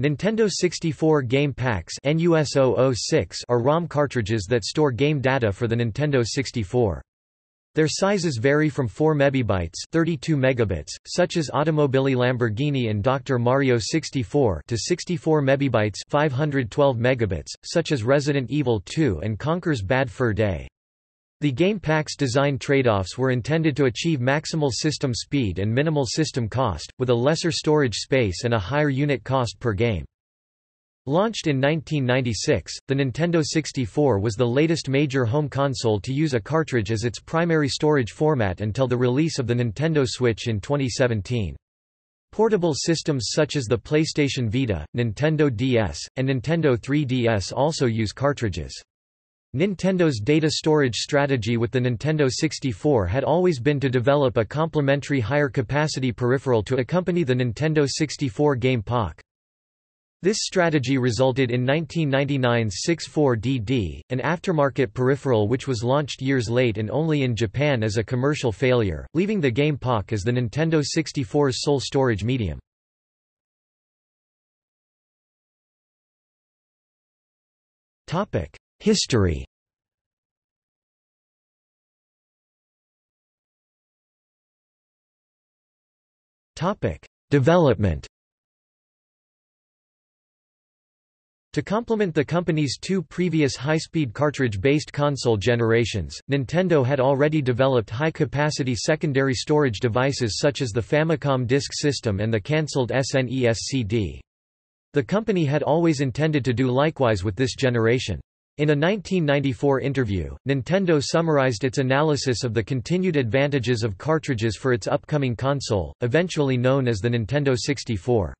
Nintendo 64 game packs are ROM cartridges that store game data for the Nintendo 64. Their sizes vary from 4 MB 32 megabits, such as Automobili Lamborghini and Dr. Mario 64 to 64 MB 512 megabits, such as Resident Evil 2 and Conker's Bad Fur Day. The game pack's design trade-offs were intended to achieve maximal system speed and minimal system cost, with a lesser storage space and a higher unit cost per game. Launched in 1996, the Nintendo 64 was the latest major home console to use a cartridge as its primary storage format until the release of the Nintendo Switch in 2017. Portable systems such as the PlayStation Vita, Nintendo DS, and Nintendo 3DS also use cartridges. Nintendo's data storage strategy with the Nintendo 64 had always been to develop a complementary higher capacity peripheral to accompany the Nintendo 64 game Pak. This strategy resulted in 1999's 64DD, an aftermarket peripheral which was launched years late and only in Japan as a commercial failure, leaving the Game Pak as the Nintendo 64's sole storage medium. History Development To complement the company's two previous high-speed cartridge-based console generations, Nintendo had already developed high-capacity secondary storage devices such as the Famicom Disk System and the cancelled SNES CD. The company had always intended to do likewise with this generation. In a 1994 interview, Nintendo summarized its analysis of the continued advantages of cartridges for its upcoming console, eventually known as the Nintendo 64.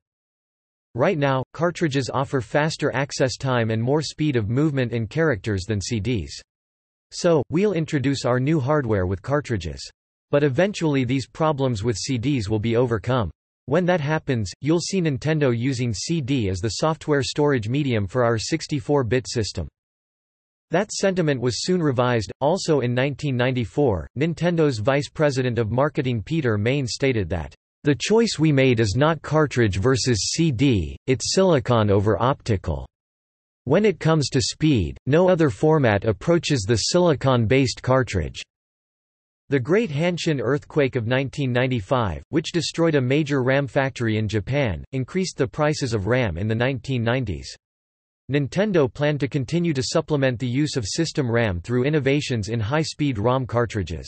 Right now, cartridges offer faster access time and more speed of movement and characters than CDs. So, we'll introduce our new hardware with cartridges. But eventually these problems with CDs will be overcome. When that happens, you'll see Nintendo using CD as the software storage medium for our 64-bit system. That sentiment was soon revised. Also in 1994, Nintendo's vice president of marketing Peter Main stated that the choice we made is not cartridge versus CD, it's silicon over optical. When it comes to speed, no other format approaches the silicon-based cartridge. The Great Hanshin earthquake of 1995, which destroyed a major RAM factory in Japan, increased the prices of RAM in the 1990s. Nintendo planned to continue to supplement the use of system RAM through innovations in high-speed ROM cartridges.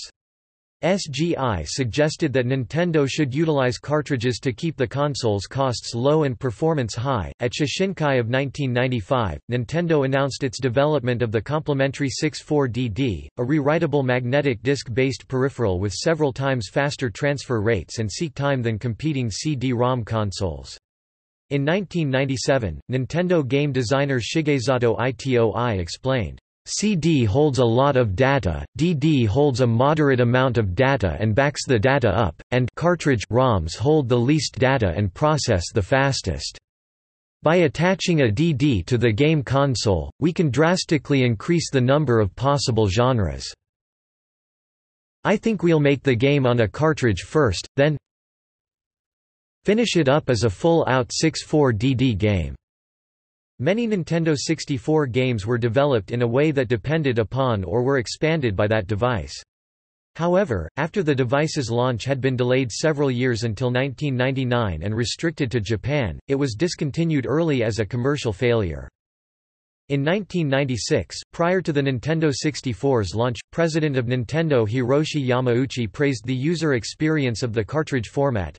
SGI suggested that Nintendo should utilize cartridges to keep the console's costs low and performance high. At Shoshinkai of 1995, Nintendo announced its development of the complementary 64DD, a rewritable magnetic disc-based peripheral with several times faster transfer rates and seek time than competing CD-ROM consoles. In 1997, Nintendo game designer Shigesato Itoi explained, CD holds a lot of data, DD holds a moderate amount of data and backs the data up, and cartridge ROMs hold the least data and process the fastest. By attaching a DD to the game console, we can drastically increase the number of possible genres. I think we'll make the game on a cartridge first, then finish it up as a full-out 64DD game. Many Nintendo 64 games were developed in a way that depended upon or were expanded by that device. However, after the device's launch had been delayed several years until 1999 and restricted to Japan, it was discontinued early as a commercial failure. In 1996, prior to the Nintendo 64's launch, president of Nintendo Hiroshi Yamauchi praised the user experience of the cartridge format.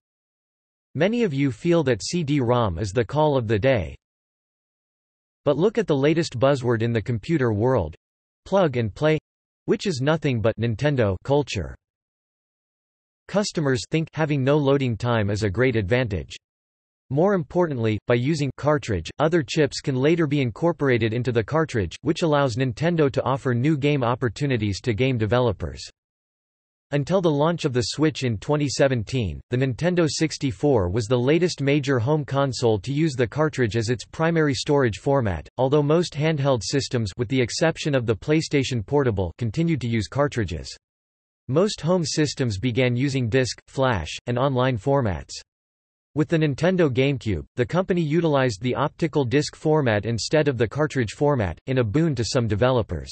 Many of you feel that CD-ROM is the call of the day, but look at the latest buzzword in the computer world plug and play which is nothing but Nintendo culture. Customers think having no loading time is a great advantage. More importantly, by using cartridge, other chips can later be incorporated into the cartridge, which allows Nintendo to offer new game opportunities to game developers. Until the launch of the Switch in 2017, the Nintendo 64 was the latest major home console to use the cartridge as its primary storage format, although most handheld systems with the exception of the PlayStation Portable continued to use cartridges. Most home systems began using disk, flash, and online formats. With the Nintendo GameCube, the company utilized the optical disc format instead of the cartridge format, in a boon to some developers.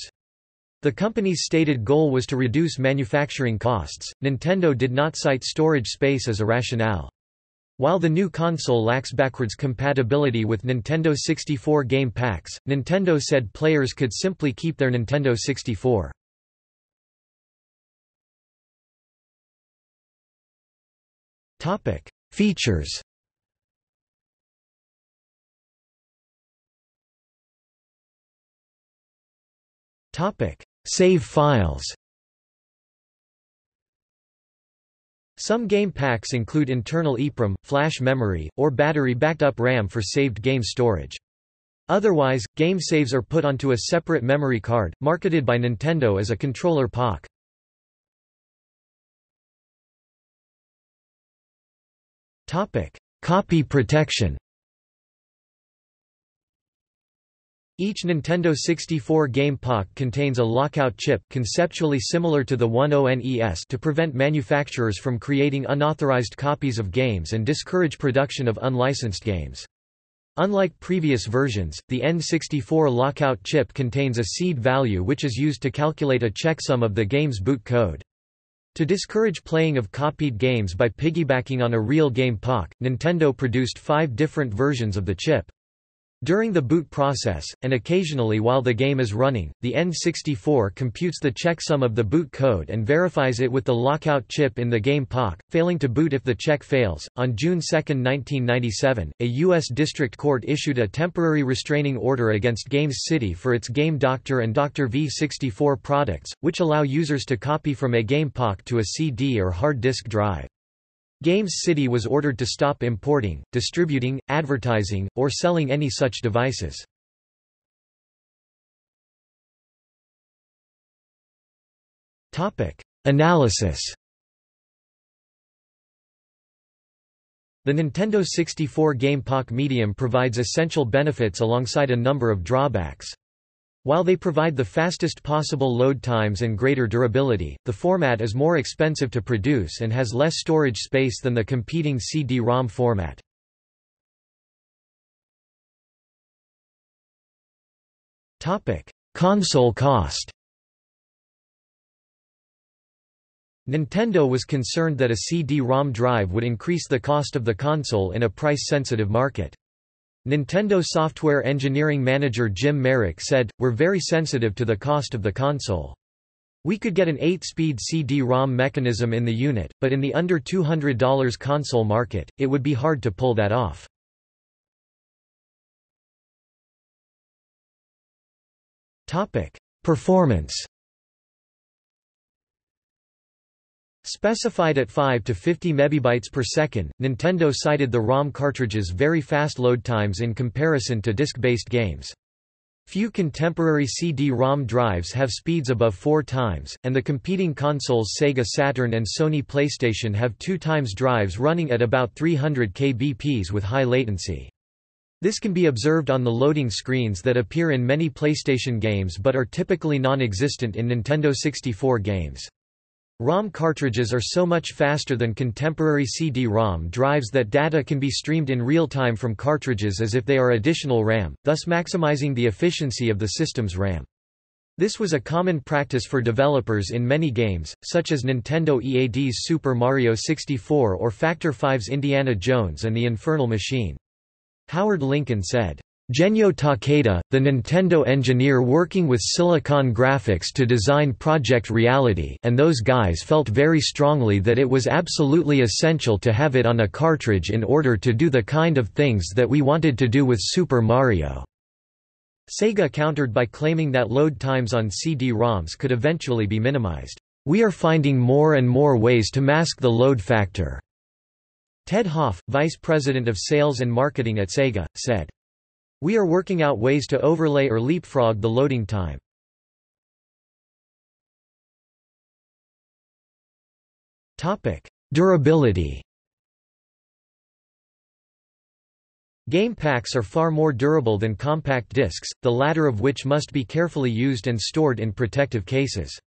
The company's stated goal was to reduce manufacturing costs. Nintendo did not cite storage space as a rationale. While the new console lacks backwards compatibility with Nintendo 64 game packs, Nintendo said players could simply keep their Nintendo 64. Topic: Features. Topic: Save files. Some game packs include internal EEPROM, flash memory, or battery-backed-up RAM for saved game storage. Otherwise, game saves are put onto a separate memory card, marketed by Nintendo as a controller Pak. Copy protection. Each Nintendo 64 game Pak contains a lockout chip conceptually similar to the 10NES to prevent manufacturers from creating unauthorized copies of games and discourage production of unlicensed games. Unlike previous versions, the N64 lockout chip contains a seed value which is used to calculate a checksum of the game's boot code. To discourage playing of copied games by piggybacking on a real game Pak, Nintendo produced five different versions of the chip. During the boot process, and occasionally while the game is running, the N64 computes the checksum of the boot code and verifies it with the lockout chip in the game Pak, failing to boot if the check fails. On June 2, 1997, a U.S. District Court issued a temporary restraining order against Games City for its Game Doctor and Dr. V64 products, which allow users to copy from a game Pak to a CD or hard disk drive. Games City was ordered to stop importing, distributing, advertising, or selling any such devices. Analysis The Nintendo 64 game Pak medium provides essential benefits alongside a number of drawbacks. While they provide the fastest possible load times and greater durability, the format is more expensive to produce and has less storage space than the competing CD-ROM format. Console cost Nintendo was concerned that a CD-ROM drive would increase the cost of the console in a price-sensitive market. Nintendo software engineering manager Jim Merrick said, We're very sensitive to the cost of the console. We could get an 8-speed CD-ROM mechanism in the unit, but in the under $200 console market, it would be hard to pull that off. Performance Specified at 5 to 50 megabytes per second, Nintendo cited the ROM cartridge's very fast load times in comparison to disk-based games. Few contemporary CD-ROM drives have speeds above four times, and the competing consoles Sega Saturn and Sony PlayStation have two times drives running at about 300 kbps with high latency. This can be observed on the loading screens that appear in many PlayStation games but are typically non-existent in Nintendo 64 games. ROM cartridges are so much faster than contemporary CD-ROM drives that data can be streamed in real time from cartridges as if they are additional RAM, thus maximizing the efficiency of the system's RAM. This was a common practice for developers in many games, such as Nintendo EAD's Super Mario 64 or Factor 5's Indiana Jones and the Infernal Machine. Howard Lincoln said, Genyo Takeda, the Nintendo engineer working with Silicon Graphics to design Project Reality and those guys felt very strongly that it was absolutely essential to have it on a cartridge in order to do the kind of things that we wanted to do with Super Mario." Sega countered by claiming that load times on CD-ROMs could eventually be minimized. We are finding more and more ways to mask the load factor." Ted Hoff, vice president of sales and marketing at Sega, said. We are working out ways to overlay or leapfrog the loading time. Durability Game packs are far more durable than compact discs, the latter of which must be carefully used and stored in protective cases.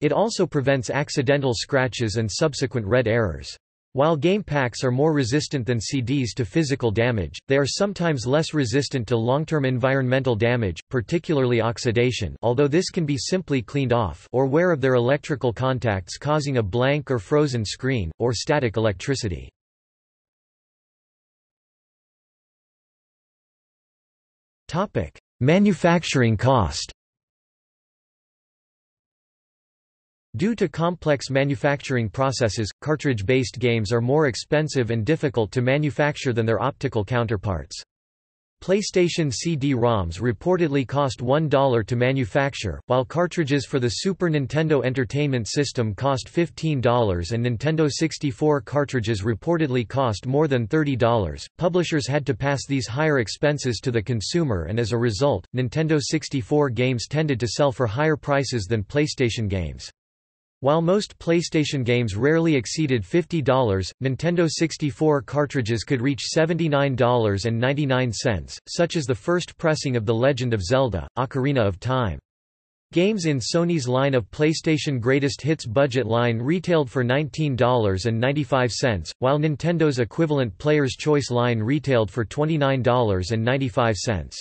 It also prevents accidental scratches and subsequent red errors. While game packs are more resistant than CDs to physical damage, they are sometimes less resistant to long-term environmental damage, particularly oxidation although this can be simply cleaned off or wear of their electrical contacts causing a blank or frozen screen, or static electricity. Manufacturing cost Due to complex manufacturing processes, cartridge-based games are more expensive and difficult to manufacture than their optical counterparts. PlayStation CD-ROMs reportedly cost $1 to manufacture, while cartridges for the Super Nintendo Entertainment System cost $15 and Nintendo 64 cartridges reportedly cost more than $30. Publishers had to pass these higher expenses to the consumer and as a result, Nintendo 64 games tended to sell for higher prices than PlayStation games. While most PlayStation games rarely exceeded $50, Nintendo 64 cartridges could reach $79.99, such as the first pressing of The Legend of Zelda, Ocarina of Time. Games in Sony's line of PlayStation Greatest Hits budget line retailed for $19.95, while Nintendo's equivalent Player's Choice line retailed for $29.95.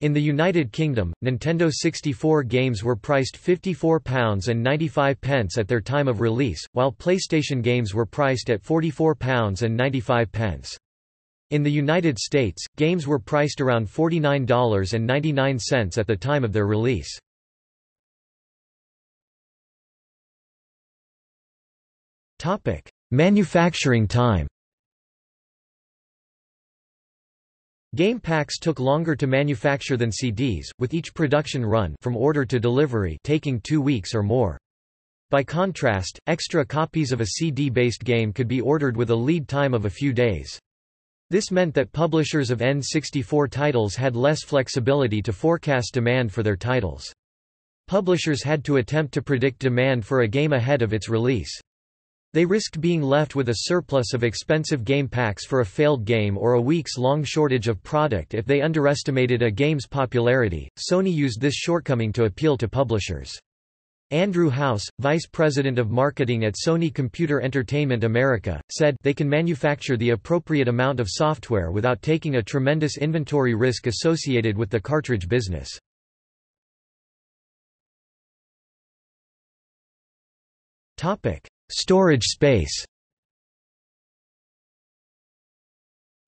In the United Kingdom, Nintendo 64 games were priced £54.95 at their time of release, while PlayStation games were priced at £44.95. In the United States, games were priced around $49.99 at the time of their release. Manufacturing time Game packs took longer to manufacture than CDs, with each production run from order to delivery taking two weeks or more. By contrast, extra copies of a CD-based game could be ordered with a lead time of a few days. This meant that publishers of N64 titles had less flexibility to forecast demand for their titles. Publishers had to attempt to predict demand for a game ahead of its release. They risked being left with a surplus of expensive game packs for a failed game or a week's long shortage of product if they underestimated a game's popularity. Sony used this shortcoming to appeal to publishers. Andrew House, vice president of marketing at Sony Computer Entertainment America, said they can manufacture the appropriate amount of software without taking a tremendous inventory risk associated with the cartridge business. Topic: Storage space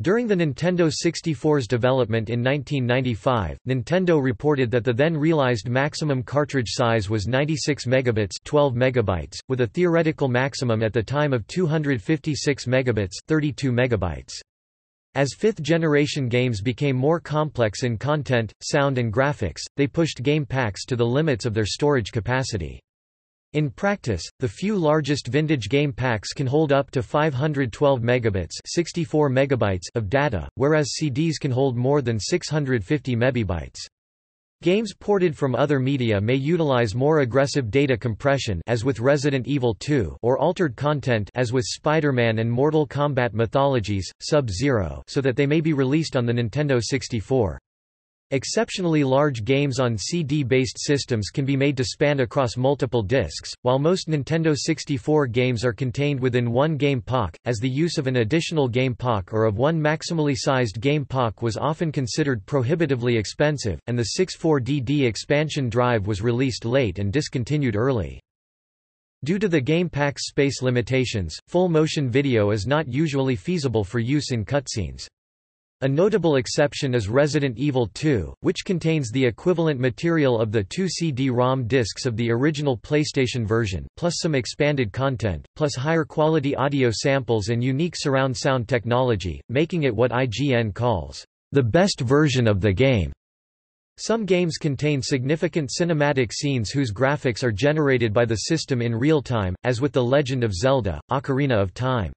During the Nintendo 64's development in 1995, Nintendo reported that the then realized maximum cartridge size was 96 megabits 12 megabytes, with a theoretical maximum at the time of 256 megabits 32 megabytes. As fifth-generation games became more complex in content, sound and graphics, they pushed game packs to the limits of their storage capacity. In practice, the few largest vintage game packs can hold up to 512 megabits 64 megabytes of data, whereas CDs can hold more than 650 megabytes. Games ported from other media may utilize more aggressive data compression as with Resident Evil 2 or altered content as with Spider-Man and Mortal Kombat Mythologies, Sub-Zero so that they may be released on the Nintendo 64. Exceptionally large games on CD-based systems can be made to span across multiple discs, while most Nintendo 64 games are contained within one game Pak, as the use of an additional game Pak or of one maximally sized game Pak was often considered prohibitively expensive, and the 64DD expansion drive was released late and discontinued early. Due to the game pack's space limitations, full motion video is not usually feasible for use in cutscenes. A notable exception is Resident Evil 2, which contains the equivalent material of the two CD-ROM discs of the original PlayStation version, plus some expanded content, plus higher quality audio samples and unique surround sound technology, making it what IGN calls, "...the best version of the game." Some games contain significant cinematic scenes whose graphics are generated by the system in real time, as with The Legend of Zelda, Ocarina of Time.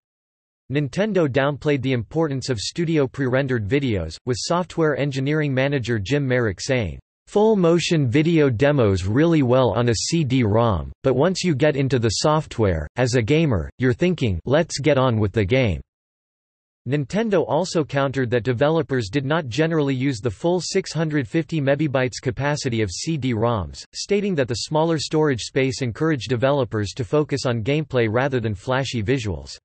Nintendo downplayed the importance of studio pre-rendered videos, with software engineering manager Jim Merrick saying, Full motion video demos really well on a CD-ROM, but once you get into the software, as a gamer, you're thinking, let's get on with the game. Nintendo also countered that developers did not generally use the full 650 MB capacity of CD-ROMs, stating that the smaller storage space encouraged developers to focus on gameplay rather than flashy visuals.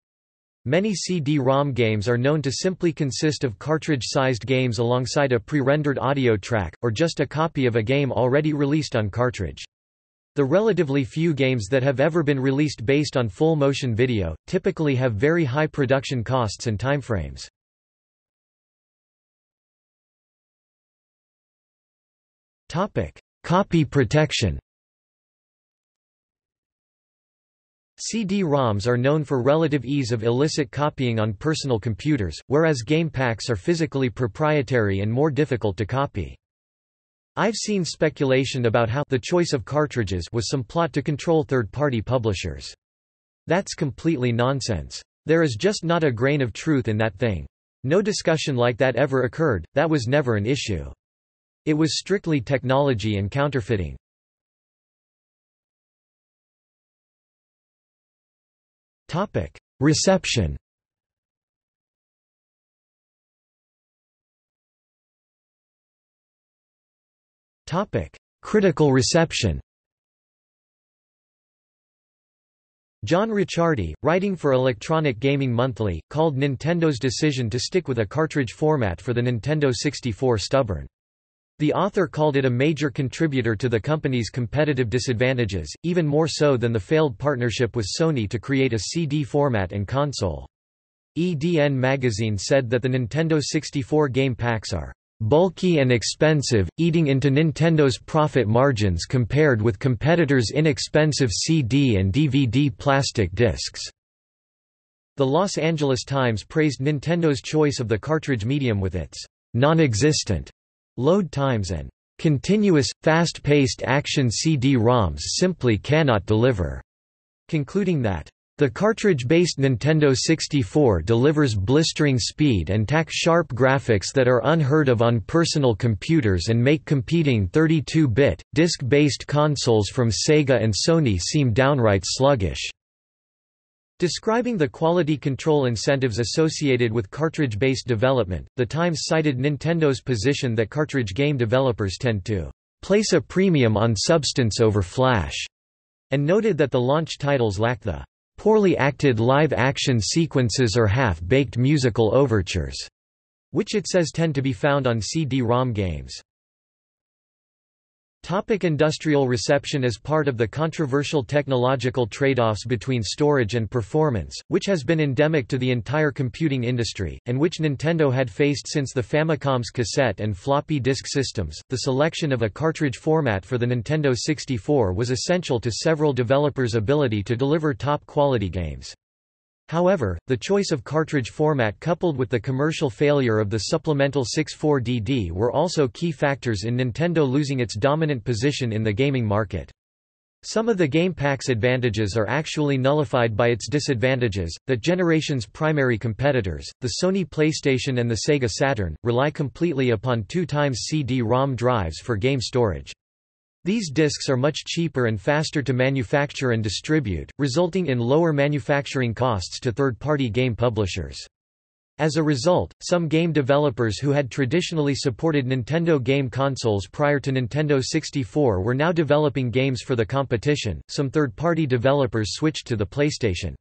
Many CD-ROM games are known to simply consist of cartridge-sized games alongside a pre-rendered audio track, or just a copy of a game already released on cartridge. The relatively few games that have ever been released based on full motion video, typically have very high production costs and timeframes. Copy protection CD-ROMs are known for relative ease of illicit copying on personal computers, whereas game packs are physically proprietary and more difficult to copy. I've seen speculation about how the choice of cartridges was some plot to control third-party publishers. That's completely nonsense. There is just not a grain of truth in that thing. No discussion like that ever occurred, that was never an issue. It was strictly technology and counterfeiting. Topic: Reception. Topic: Critical reception. John Ricciardi, writing for Electronic Gaming Monthly, called Nintendo's decision to stick with a cartridge format for the Nintendo 64 stubborn. The author called it a major contributor to the company's competitive disadvantages, even more so than the failed partnership with Sony to create a CD format and console. EDN magazine said that the Nintendo 64 game packs are bulky and expensive, eating into Nintendo's profit margins compared with competitors' inexpensive CD and DVD plastic discs. The Los Angeles Times praised Nintendo's choice of the cartridge medium with its non-existent Load times and continuous, fast-paced action CD-ROMs simply cannot deliver, concluding that the cartridge-based Nintendo 64 delivers blistering speed and tack-sharp graphics that are unheard of on personal computers and make competing 32-bit, disc-based consoles from Sega and Sony seem downright sluggish. Describing the quality control incentives associated with cartridge-based development, The Times cited Nintendo's position that cartridge game developers tend to place a premium on substance over flash, and noted that the launch titles lack the poorly acted live-action sequences or half-baked musical overtures, which it says tend to be found on CD-ROM games. Topic industrial reception As part of the controversial technological trade-offs between storage and performance, which has been endemic to the entire computing industry, and which Nintendo had faced since the Famicom's cassette and floppy disk systems, the selection of a cartridge format for the Nintendo 64 was essential to several developers' ability to deliver top-quality games. However, the choice of cartridge format coupled with the commercial failure of the supplemental 64DD were also key factors in Nintendo losing its dominant position in the gaming market. Some of the Game Pack's advantages are actually nullified by its disadvantages. That generation's primary competitors, the Sony PlayStation and the Sega Saturn, rely completely upon 2 times CD-ROM drives for game storage. These discs are much cheaper and faster to manufacture and distribute, resulting in lower manufacturing costs to third-party game publishers. As a result, some game developers who had traditionally supported Nintendo game consoles prior to Nintendo 64 were now developing games for the competition. Some third-party developers switched to the PlayStation.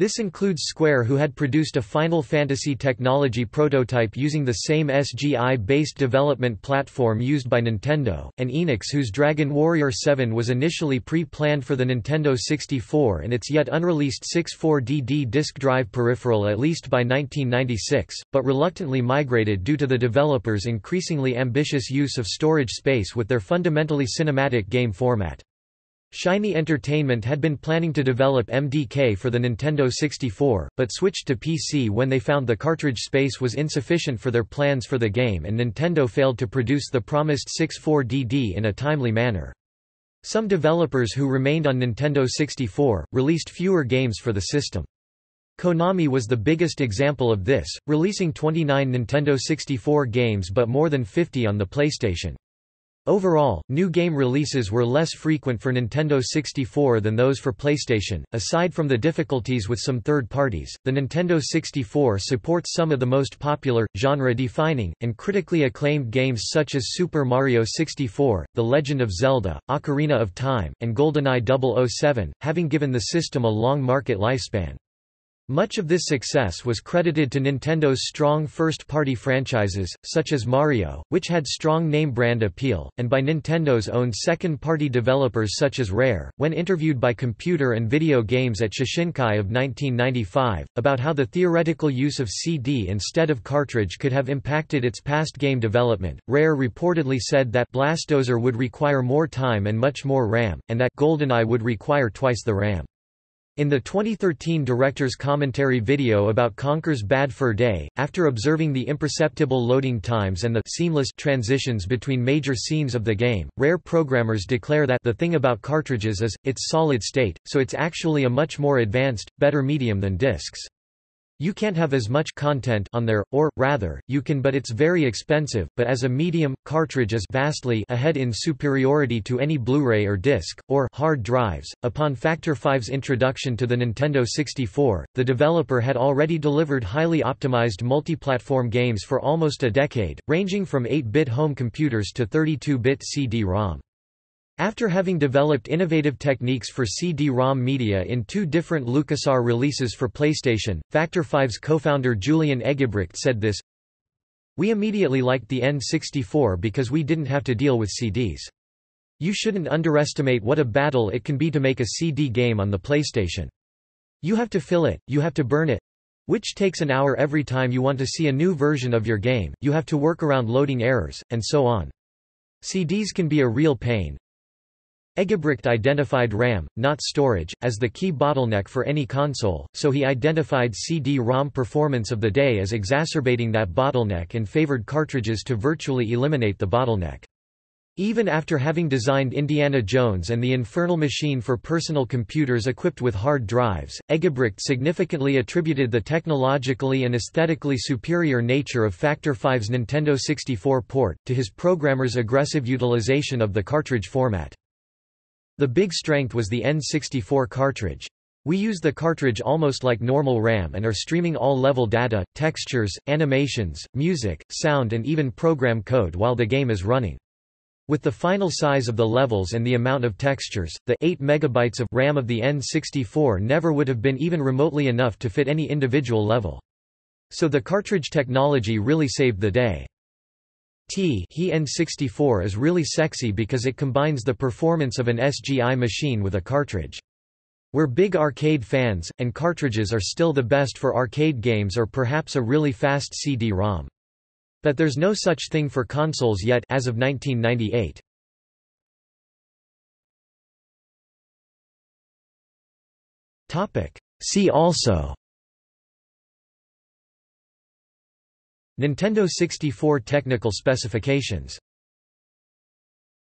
This includes Square who had produced a Final Fantasy technology prototype using the same SGI-based development platform used by Nintendo, and Enix whose Dragon Warrior 7 was initially pre-planned for the Nintendo 64 and its yet unreleased 64DD disk drive peripheral at least by 1996, but reluctantly migrated due to the developers' increasingly ambitious use of storage space with their fundamentally cinematic game format. Shiny Entertainment had been planning to develop MDK for the Nintendo 64, but switched to PC when they found the cartridge space was insufficient for their plans for the game and Nintendo failed to produce the promised 64DD in a timely manner. Some developers who remained on Nintendo 64, released fewer games for the system. Konami was the biggest example of this, releasing 29 Nintendo 64 games but more than 50 on the PlayStation. Overall, new game releases were less frequent for Nintendo 64 than those for PlayStation. Aside from the difficulties with some third parties, the Nintendo 64 supports some of the most popular, genre defining, and critically acclaimed games such as Super Mario 64, The Legend of Zelda, Ocarina of Time, and GoldenEye 007, having given the system a long market lifespan. Much of this success was credited to Nintendo's strong first-party franchises, such as Mario, which had strong name-brand appeal, and by Nintendo's own second-party developers such as Rare. When interviewed by Computer and Video Games at Shoshinkai of 1995, about how the theoretical use of CD instead of cartridge could have impacted its past game development, Rare reportedly said that Blast Corps would require more time and much more RAM, and that GoldenEye would require twice the RAM. In the 2013 director's commentary video about Conker's Bad Fur Day, after observing the imperceptible loading times and the seamless transitions between major scenes of the game, Rare programmers declare that the thing about cartridges is, it's solid state, so it's actually a much more advanced, better medium than discs. You can't have as much content on there, or, rather, you can but it's very expensive, but as a medium, cartridge is vastly ahead in superiority to any Blu-ray or disc, or hard drives. Upon Factor 5's introduction to the Nintendo 64, the developer had already delivered highly optimized multi-platform games for almost a decade, ranging from 8-bit home computers to 32-bit CD-ROM. After having developed innovative techniques for CD-ROM media in two different LucasArts releases for PlayStation, Factor 5's co-founder Julian Eggebrecht said this, We immediately liked the N64 because we didn't have to deal with CDs. You shouldn't underestimate what a battle it can be to make a CD game on the PlayStation. You have to fill it, you have to burn it, which takes an hour every time you want to see a new version of your game, you have to work around loading errors, and so on. CDs can be a real pain, Eggebrecht identified RAM, not storage, as the key bottleneck for any console, so he identified CD-ROM performance of the day as exacerbating that bottleneck and favored cartridges to virtually eliminate the bottleneck. Even after having designed Indiana Jones and the Infernal Machine for personal computers equipped with hard drives, Eggebrecht significantly attributed the technologically and aesthetically superior nature of Factor 5's Nintendo 64 port, to his programmer's aggressive utilization of the cartridge format. The big strength was the N64 cartridge. We use the cartridge almost like normal RAM and are streaming all level data, textures, animations, music, sound and even program code while the game is running. With the final size of the levels and the amount of textures, the 8 MB of RAM of the N64 never would have been even remotely enough to fit any individual level. So the cartridge technology really saved the day. T he N64 is really sexy because it combines the performance of an SGI machine with a cartridge. We're big arcade fans, and cartridges are still the best for arcade games or perhaps a really fast CD-ROM. But there's no such thing for consoles yet as of 1998. See also Nintendo 64 technical specifications